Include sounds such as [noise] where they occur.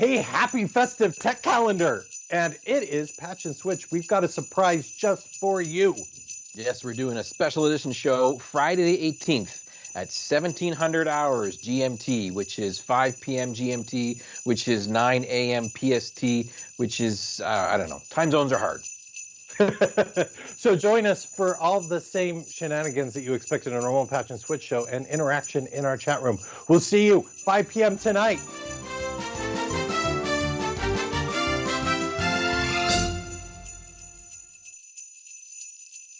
Hey, happy festive tech calendar. And it is Patch and Switch. We've got a surprise just for you. Yes, we're doing a special edition show Friday the 18th at 1700 hours GMT, which is 5 p.m. GMT, which is 9 a.m. PST, which is, uh, I don't know, time zones are hard. [laughs] so join us for all the same shenanigans that you expect in a normal Patch and Switch show and interaction in our chat room. We'll see you 5 p.m. tonight.